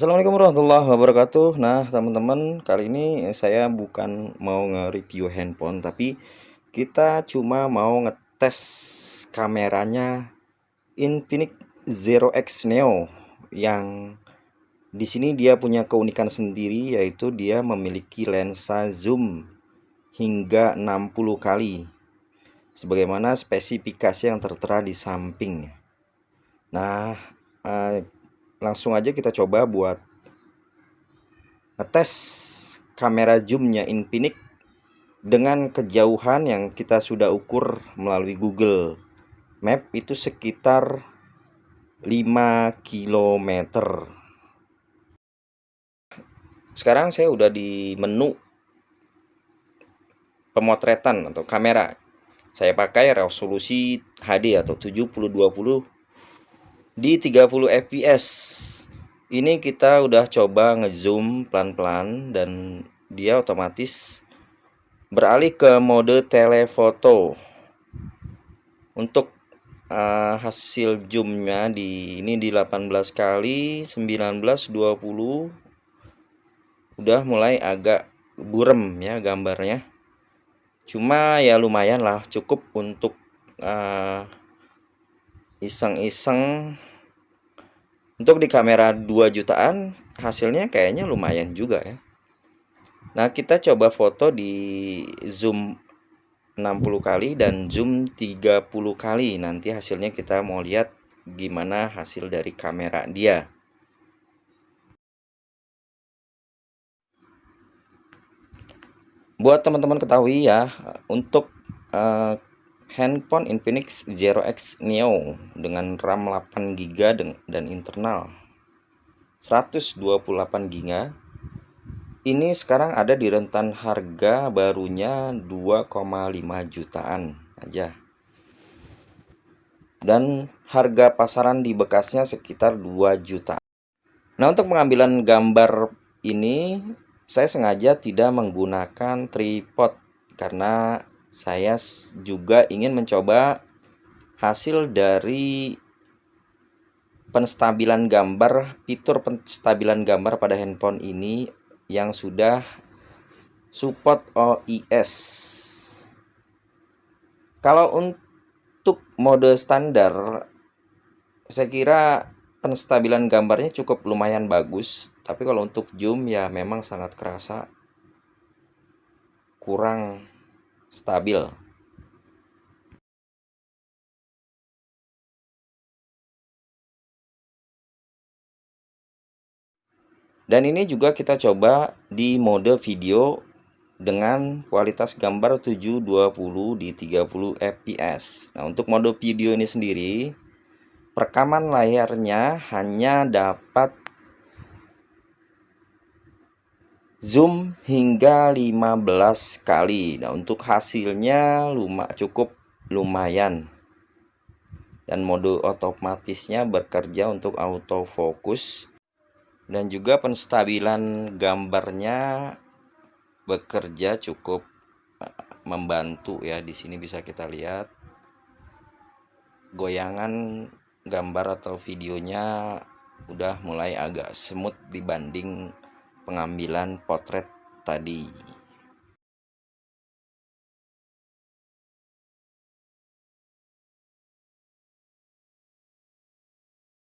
Assalamualaikum warahmatullahi wabarakatuh. Nah teman-teman kali ini saya bukan mau nge-review handphone Tapi kita cuma mau ngetes kameranya Infinix Zero X Neo Yang di sini dia punya keunikan sendiri yaitu dia memiliki lensa zoom hingga 60 kali Sebagaimana spesifikasi yang tertera di samping. Nah eh, langsung aja kita coba buat ngetes kamera zoomnya Infinix dengan kejauhan yang kita sudah ukur melalui Google Map itu sekitar 5 km sekarang saya udah di menu pemotretan atau kamera. Saya pakai resolusi HD atau 7020 di 30 fps ini kita udah coba ngezoom pelan-pelan dan dia otomatis beralih ke mode telefoto. Untuk uh, hasil zoomnya di ini di 18 kali 19 20 udah mulai agak burem ya gambarnya. Cuma ya lumayan lah cukup untuk uh, iseng-iseng. Untuk di kamera 2 jutaan hasilnya kayaknya lumayan juga ya. Nah kita coba foto di zoom 60 kali dan zoom 30 kali. Nanti hasilnya kita mau lihat gimana hasil dari kamera dia. Buat teman-teman ketahui ya untuk uh, handphone Infinix Zero X Neo dengan RAM 8GB dan internal 128GB ini sekarang ada di rentan harga barunya 2,5 jutaan aja. Dan harga pasaran di bekasnya sekitar 2 juta. Nah untuk pengambilan gambar ini saya sengaja tidak menggunakan tripod karena saya juga ingin mencoba hasil dari penstabilan gambar fitur penstabilan gambar pada handphone ini yang sudah support OIS kalau untuk mode standar saya kira penstabilan gambarnya cukup lumayan bagus tapi kalau untuk zoom ya memang sangat kerasa kurang stabil. Dan ini juga kita coba di mode video dengan kualitas gambar 720 di 30 fps. Nah, untuk mode video ini sendiri, perekaman layarnya hanya dapat zoom hingga 15 kali. Nah untuk hasilnya luma, cukup lumayan. Dan mode otomatisnya bekerja untuk autofocus. Dan juga penstabilan gambarnya bekerja cukup eh, membantu ya. Di sini bisa kita lihat goyangan gambar atau videonya udah mulai agak smooth dibanding pengambilan potret tadi